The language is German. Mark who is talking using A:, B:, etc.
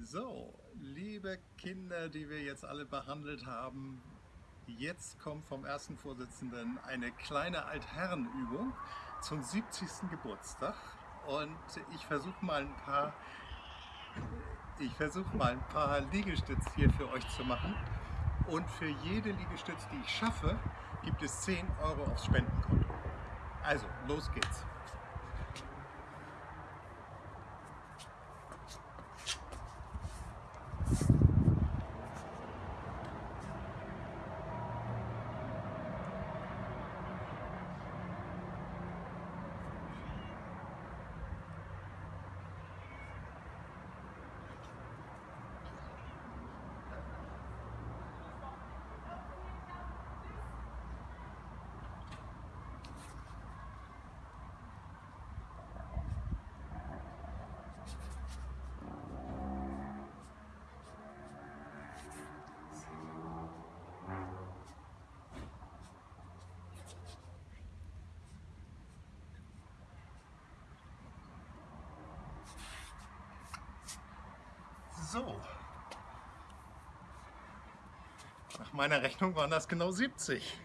A: So, liebe Kinder, die wir jetzt alle behandelt haben, jetzt kommt vom ersten Vorsitzenden eine kleine Altherrenübung zum 70. Geburtstag und ich versuche mal ein paar ich versuche mal ein paar Liegestütz hier für euch zu machen und für jede Liegestütz, die ich schaffe, gibt es 10 Euro aufs Spendenkonto. Also, los geht's! So. Nach meiner Rechnung waren das genau 70.